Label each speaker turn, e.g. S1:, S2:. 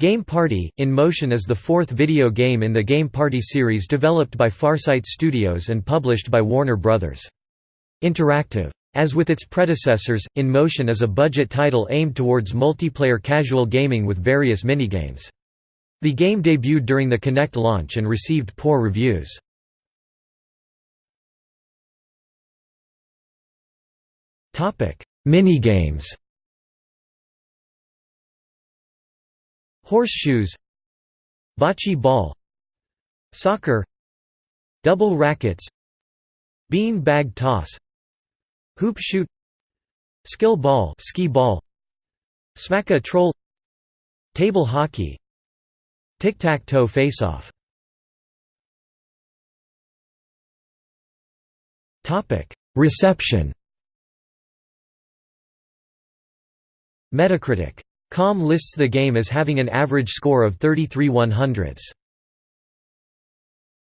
S1: Game Party – In Motion is the fourth video game in the Game Party series developed by Farsight Studios and published by Warner Bros. Interactive. As with its predecessors, In Motion is a budget title aimed towards multiplayer casual gaming with various minigames. The game debuted during the Kinect launch and received poor reviews. Minigames Horseshoes Bocce ball Soccer Double rackets Bean bag toss Hoop shoot Skill ball Skee ball Smack-a troll Table hockey Tic-tac-toe face-off. Reception. Metacritic Com lists the game as having an average score of 33 100s.